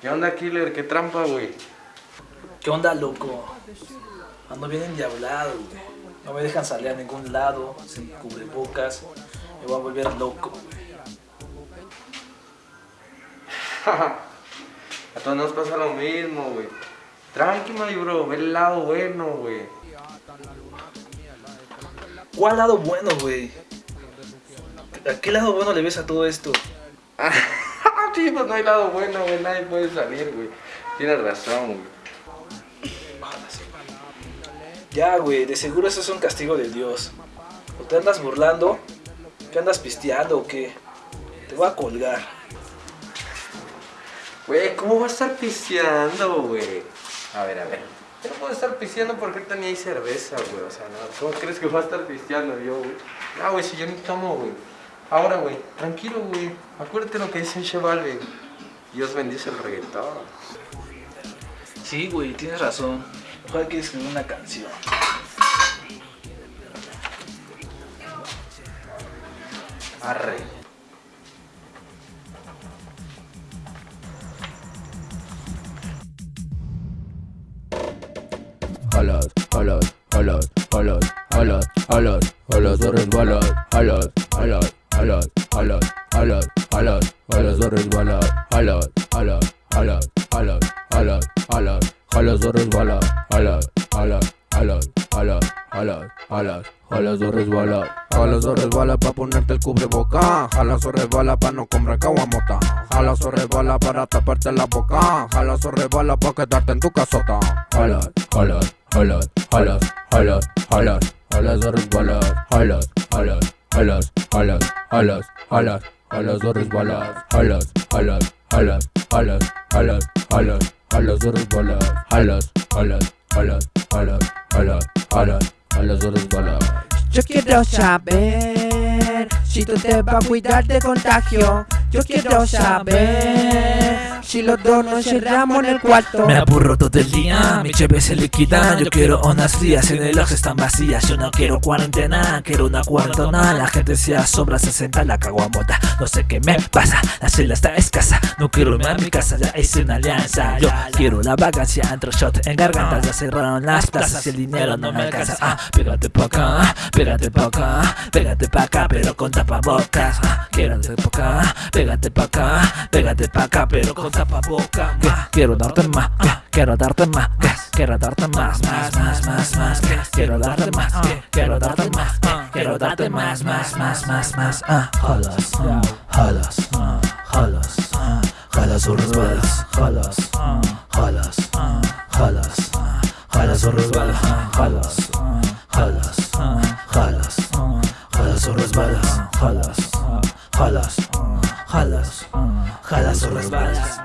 ¿Qué onda, killer? ¿Qué trampa, güey? ¿Qué onda, loco? Ando bien endiablado, güey. No me dejan salir a ningún lado, sin cubrebocas. Me voy a volver loco, güey. A todos nos pasa lo mismo, güey. Tranqui, my bro, ve el lado bueno, güey. ¿Cuál lado bueno, güey? ¿A qué lado bueno le ves a todo esto? sí, pues no hay lado bueno, güey. Nadie puede salir, güey. Tienes razón, güey. Ya, güey, de seguro eso es un castigo de Dios. ¿O te andas burlando? ¿Qué andas pisteando o qué? Te voy a colgar. Güey, ¿cómo va a estar pisteando, güey? A ver, a ver. Yo no puedo estar pisteando porque ahorita ni hay cerveza, güey. O sea, no, ¿cómo crees que va a estar pisteando yo, güey? Ah, güey, si yo ni tomo, güey. Ahora, güey, tranquilo, güey. Acuérdate lo que dice el Chevalve. Dios bendice el reggaetón. Sí, güey, tienes razón. Mejor hay que escribir una canción. Arre. Alas, alas, alas, alas, alas, alas, alas de resbalas, alas, alas, alas, alas, alas, alas, alas de resbalas, alas, alas, alas, alas, alas, alas, alas de resbalas, alas, alas, alas, alas, alas, alas, alas de resbalas, alas de resbalas pa' ponerte el cubreboca, alas o resbala pa' no comprar caguamota, alas o resbala para taparte la boca, alas o resbala pa' quedarte en tu casota, alas, alas, alas, alas, alas, alas, alas de resbalas, alas, alas, alas, alas, alas, alas, alas de resbalas, alas, alas, alas, alas, alas, alas, alas de resbalas, alas, alas, alas, alas, alas, alas, alas de resbalas. Yo quiero saber si tú te vas a cuidar de contagio. Yo quiero saber si los dos nos cerramos en el cuarto. Me aburro todo el día, mi cheve se liquida. Yo quiero unas frías, en el ojo están vacías. Yo no quiero cuarentena, quiero una cuarentona. La gente se asombra, se senta la caguamota No sé qué me pasa, la celda está escasa. No quiero irme a mi casa, ya hice una alianza. Yo quiero la vagancia, entro shot en garganta. Ya cerraron las plazas y el dinero no me alcanza. Ah, Pégate pa' acá, pégate pa' acá Pégate pa' acá, pero con tapabocas. Ah, Quiero pa' acá, pégate pa' acá Pégate pa' acá, pero con tapabocas tapaboca más. Quiero darte más, quiero darte más, quiero darte más, más, más, más, más. Quiero darte más, quiero darte más, quiero darte más, más, más, más, más. Jalas, jalas, jalas, jalas jalas, jalas, jalas, jalas o resbalas, jalas, jalas, jalas, jalas o resbalas, jalas, jalas, jalas, jalas o resbalas.